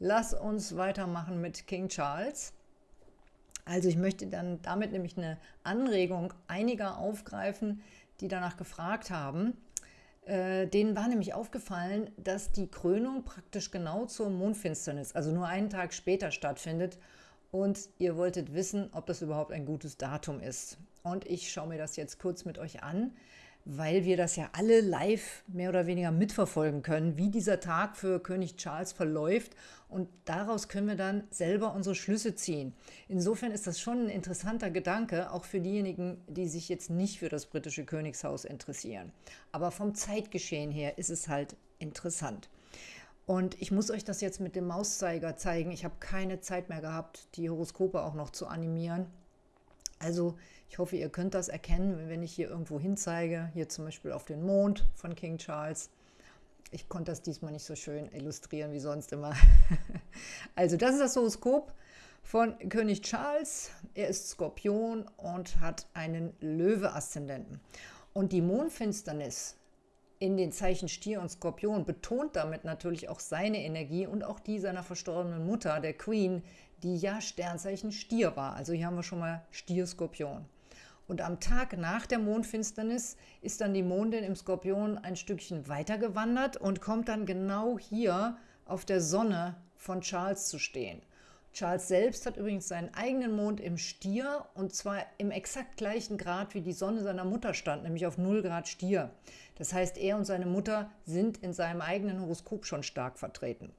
lass uns weitermachen mit King Charles. Also ich möchte dann damit nämlich eine Anregung einiger aufgreifen, die danach gefragt haben. Äh, denen war nämlich aufgefallen, dass die Krönung praktisch genau zur Mondfinsternis, also nur einen Tag später stattfindet. Und ihr wolltet wissen, ob das überhaupt ein gutes Datum ist. Und ich schaue mir das jetzt kurz mit euch an weil wir das ja alle live mehr oder weniger mitverfolgen können, wie dieser Tag für König Charles verläuft und daraus können wir dann selber unsere Schlüsse ziehen. Insofern ist das schon ein interessanter Gedanke, auch für diejenigen, die sich jetzt nicht für das britische Königshaus interessieren. Aber vom Zeitgeschehen her ist es halt interessant. Und ich muss euch das jetzt mit dem Mauszeiger zeigen. Ich habe keine Zeit mehr gehabt, die Horoskope auch noch zu animieren. Also ich hoffe, ihr könnt das erkennen, wenn ich hier irgendwo hinzeige, hier zum Beispiel auf den Mond von King Charles. Ich konnte das diesmal nicht so schön illustrieren wie sonst immer. also das ist das Horoskop von König Charles. Er ist Skorpion und hat einen Löwe-Aszendenten. Und die Mondfinsternis in den Zeichen Stier und Skorpion betont damit natürlich auch seine Energie und auch die seiner verstorbenen Mutter, der Queen, die ja Sternzeichen Stier war. Also hier haben wir schon mal Stier-Skorpion. Und am Tag nach der Mondfinsternis ist dann die Mondin im Skorpion ein Stückchen weiter gewandert und kommt dann genau hier auf der Sonne von Charles zu stehen. Charles selbst hat übrigens seinen eigenen Mond im Stier und zwar im exakt gleichen Grad, wie die Sonne seiner Mutter stand, nämlich auf 0 Grad Stier. Das heißt, er und seine Mutter sind in seinem eigenen Horoskop schon stark vertreten.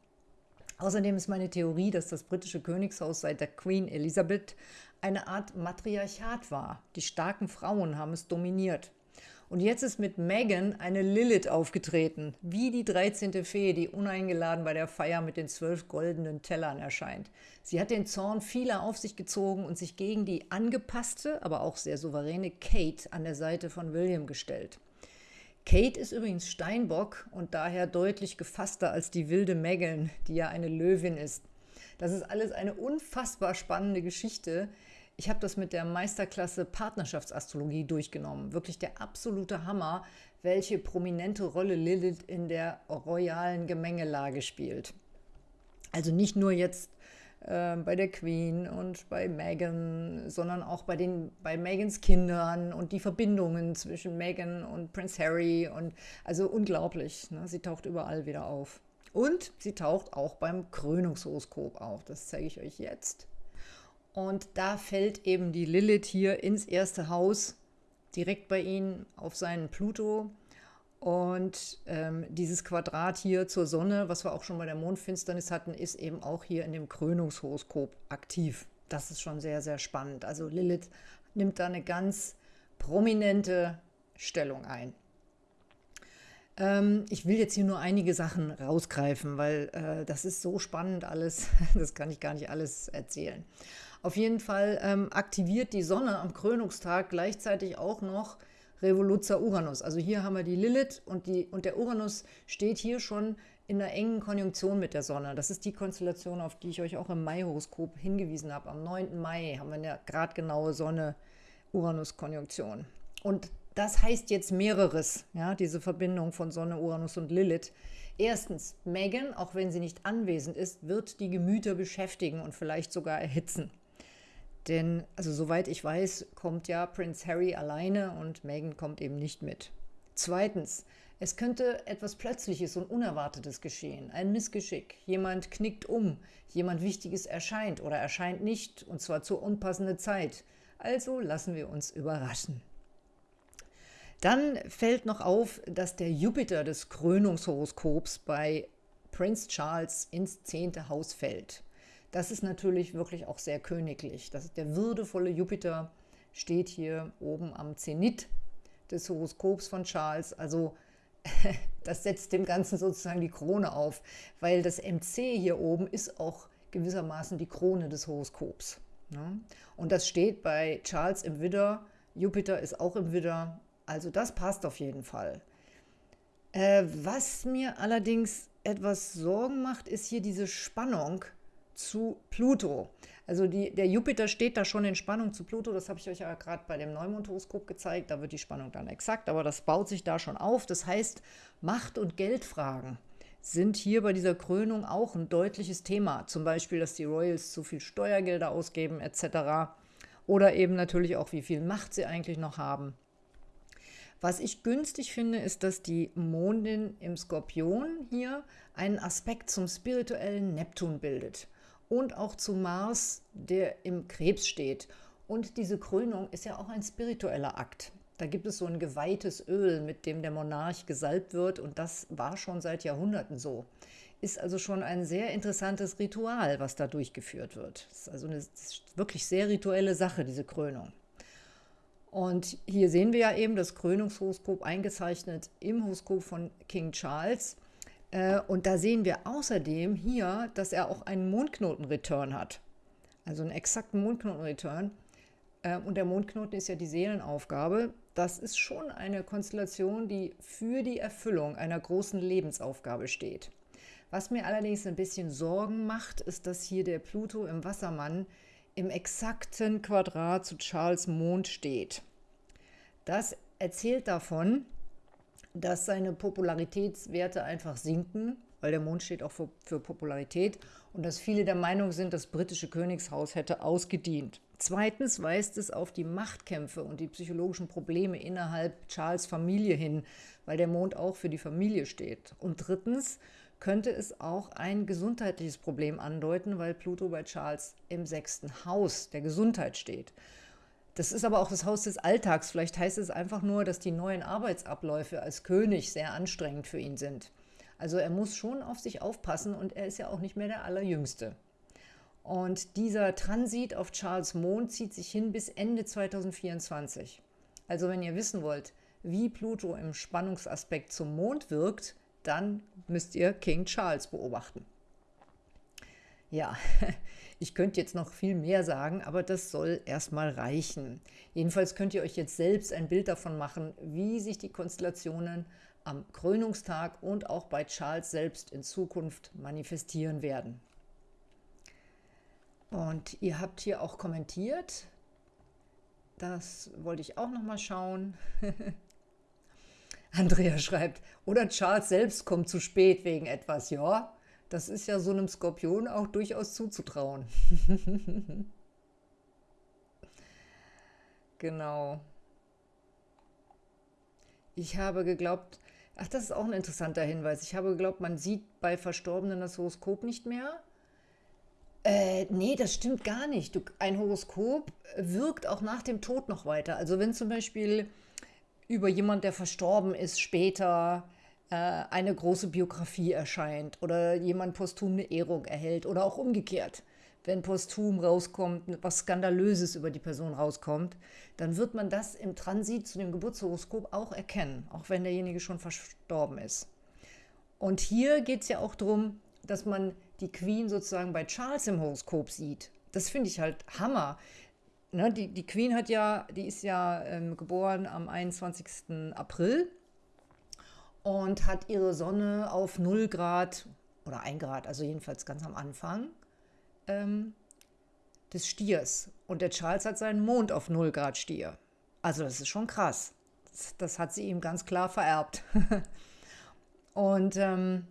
Außerdem ist meine Theorie, dass das britische Königshaus seit der Queen Elizabeth eine Art Matriarchat war. Die starken Frauen haben es dominiert. Und jetzt ist mit Meghan eine Lilith aufgetreten, wie die 13. Fee, die uneingeladen bei der Feier mit den zwölf goldenen Tellern erscheint. Sie hat den Zorn vieler auf sich gezogen und sich gegen die angepasste, aber auch sehr souveräne Kate an der Seite von William gestellt. Kate ist übrigens Steinbock und daher deutlich gefasster als die wilde Megan, die ja eine Löwin ist. Das ist alles eine unfassbar spannende Geschichte. Ich habe das mit der Meisterklasse Partnerschaftsastrologie durchgenommen. Wirklich der absolute Hammer, welche prominente Rolle Lilith in der royalen Gemengelage spielt. Also nicht nur jetzt äh, bei der Queen und bei Meghan, sondern auch bei, den, bei Megans Kindern und die Verbindungen zwischen Meghan und Prince Harry. Und also unglaublich. Ne? Sie taucht überall wieder auf. Und sie taucht auch beim Krönungshoroskop auf. Das zeige ich euch jetzt. Und da fällt eben die Lilith hier ins erste Haus, direkt bei ihnen auf seinen Pluto. Und ähm, dieses Quadrat hier zur Sonne, was wir auch schon bei der Mondfinsternis hatten, ist eben auch hier in dem Krönungshoroskop aktiv. Das ist schon sehr, sehr spannend. Also Lilith nimmt da eine ganz prominente Stellung ein. Ähm, ich will jetzt hier nur einige Sachen rausgreifen, weil äh, das ist so spannend alles. Das kann ich gar nicht alles erzählen. Auf jeden Fall ähm, aktiviert die Sonne am Krönungstag gleichzeitig auch noch Revoluzzer Uranus. Also hier haben wir die Lilith und, die, und der Uranus steht hier schon in einer engen Konjunktion mit der Sonne. Das ist die Konstellation, auf die ich euch auch im Mai-Horoskop hingewiesen habe. Am 9. Mai haben wir eine gradgenaue Sonne-Uranus-Konjunktion. Und das heißt jetzt mehreres, ja, diese Verbindung von Sonne, Uranus und Lilith. Erstens, Megan, auch wenn sie nicht anwesend ist, wird die Gemüter beschäftigen und vielleicht sogar erhitzen. Denn, also soweit ich weiß, kommt ja Prince Harry alleine und Meghan kommt eben nicht mit. Zweitens, es könnte etwas Plötzliches und Unerwartetes geschehen, ein Missgeschick. Jemand knickt um, jemand Wichtiges erscheint oder erscheint nicht, und zwar zur unpassenden Zeit. Also lassen wir uns überraschen. Dann fällt noch auf, dass der Jupiter des Krönungshoroskops bei Prince Charles ins zehnte Haus fällt. Das ist natürlich wirklich auch sehr königlich. Das ist der würdevolle Jupiter, steht hier oben am Zenit des Horoskops von Charles. Also das setzt dem Ganzen sozusagen die Krone auf, weil das MC hier oben ist auch gewissermaßen die Krone des Horoskops. Ne? Und das steht bei Charles im Widder, Jupiter ist auch im Widder, also das passt auf jeden Fall. Äh, was mir allerdings etwas Sorgen macht, ist hier diese Spannung zu Pluto. Also die, der Jupiter steht da schon in Spannung zu Pluto, das habe ich euch ja gerade bei dem Neumondhoroskop gezeigt, da wird die Spannung dann exakt, aber das baut sich da schon auf. Das heißt, Macht- und Geldfragen sind hier bei dieser Krönung auch ein deutliches Thema. Zum Beispiel, dass die Royals zu viel Steuergelder ausgeben etc. Oder eben natürlich auch, wie viel Macht sie eigentlich noch haben. Was ich günstig finde, ist, dass die Mondin im Skorpion hier einen Aspekt zum spirituellen Neptun bildet und auch zu Mars, der im Krebs steht. Und diese Krönung ist ja auch ein spiritueller Akt. Da gibt es so ein geweihtes Öl, mit dem der Monarch gesalbt wird und das war schon seit Jahrhunderten so. Ist also schon ein sehr interessantes Ritual, was da durchgeführt wird. Das ist also eine wirklich sehr rituelle Sache, diese Krönung. Und hier sehen wir ja eben das Krönungshoroskop eingezeichnet im Horoskop von King Charles. Äh, und da sehen wir außerdem hier, dass er auch einen Mondknoten-Return hat. Also einen exakten Mondknoten-Return. Äh, und der Mondknoten ist ja die Seelenaufgabe das ist schon eine Konstellation, die für die Erfüllung einer großen Lebensaufgabe steht. Was mir allerdings ein bisschen Sorgen macht, ist, dass hier der Pluto im Wassermann im exakten Quadrat zu Charles Mond steht. Das erzählt davon, dass seine Popularitätswerte einfach sinken, weil der Mond steht auch für, für Popularität und dass viele der Meinung sind, das britische Königshaus hätte ausgedient. Zweitens weist es auf die Machtkämpfe und die psychologischen Probleme innerhalb Charles Familie hin, weil der Mond auch für die Familie steht. Und drittens könnte es auch ein gesundheitliches Problem andeuten, weil Pluto bei Charles im sechsten Haus der Gesundheit steht. Das ist aber auch das Haus des Alltags. Vielleicht heißt es einfach nur, dass die neuen Arbeitsabläufe als König sehr anstrengend für ihn sind. Also er muss schon auf sich aufpassen und er ist ja auch nicht mehr der Allerjüngste. Und dieser Transit auf Charles Mond zieht sich hin bis Ende 2024. Also wenn ihr wissen wollt, wie Pluto im Spannungsaspekt zum Mond wirkt, dann müsst ihr King Charles beobachten. Ja, ich könnte jetzt noch viel mehr sagen, aber das soll erstmal reichen. Jedenfalls könnt ihr euch jetzt selbst ein Bild davon machen, wie sich die Konstellationen am Krönungstag und auch bei Charles selbst in Zukunft manifestieren werden. Und ihr habt hier auch kommentiert. Das wollte ich auch noch mal schauen. Andrea schreibt, oder Charles selbst kommt zu spät wegen etwas. Ja, das ist ja so einem Skorpion auch durchaus zuzutrauen. genau. Ich habe geglaubt, ach, das ist auch ein interessanter Hinweis. Ich habe geglaubt, man sieht bei Verstorbenen das Horoskop nicht mehr. Äh, nee, das stimmt gar nicht. Du, ein Horoskop wirkt auch nach dem Tod noch weiter. Also wenn zum Beispiel über jemand, der verstorben ist, später eine große Biografie erscheint oder jemand posthum eine Ehrung erhält oder auch umgekehrt. Wenn posthum rauskommt, was Skandalöses über die Person rauskommt, dann wird man das im Transit zu dem Geburtshoroskop auch erkennen, auch wenn derjenige schon verstorben ist. Und hier geht es ja auch darum, dass man die Queen sozusagen bei Charles im Horoskop sieht. Das finde ich halt Hammer. Ne, die, die Queen hat ja, die ist ja ähm, geboren am 21. April und hat ihre Sonne auf 0 Grad oder 1 Grad, also jedenfalls ganz am Anfang ähm, des Stiers. Und der Charles hat seinen Mond auf 0 Grad Stier. Also das ist schon krass. Das, das hat sie ihm ganz klar vererbt. und ähm,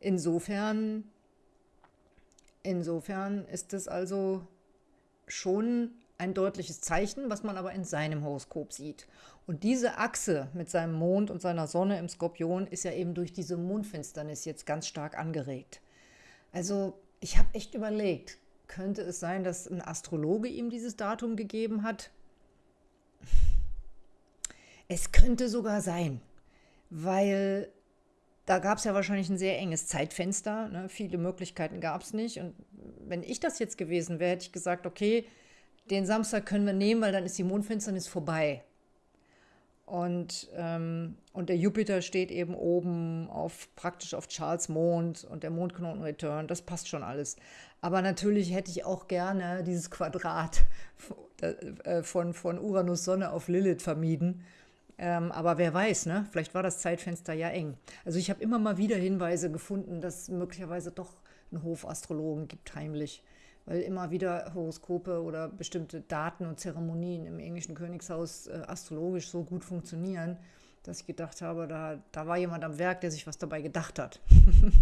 insofern Insofern ist es also schon ein deutliches Zeichen, was man aber in seinem Horoskop sieht. Und diese Achse mit seinem Mond und seiner Sonne im Skorpion ist ja eben durch diese Mondfinsternis jetzt ganz stark angeregt. Also ich habe echt überlegt, könnte es sein, dass ein Astrologe ihm dieses Datum gegeben hat? Es könnte sogar sein, weil da gab es ja wahrscheinlich ein sehr enges Zeitfenster. Ne? Viele Möglichkeiten gab es nicht. Und wenn ich das jetzt gewesen wäre, hätte ich gesagt, okay, den Samstag können wir nehmen, weil dann ist die Mondfinsternis vorbei. Und, ähm, und der Jupiter steht eben oben auf praktisch auf Charles Mond und der Mondknoten Return. Das passt schon alles. Aber natürlich hätte ich auch gerne dieses Quadrat äh, von, von Uranus Sonne auf Lilith vermieden ähm, aber wer weiß, ne? vielleicht war das Zeitfenster ja eng. Also ich habe immer mal wieder Hinweise gefunden, dass es möglicherweise doch einen Hofastrologen gibt, heimlich. Weil immer wieder Horoskope oder bestimmte Daten und Zeremonien im englischen Königshaus äh, astrologisch so gut funktionieren, dass ich gedacht habe, da, da war jemand am Werk, der sich was dabei gedacht hat.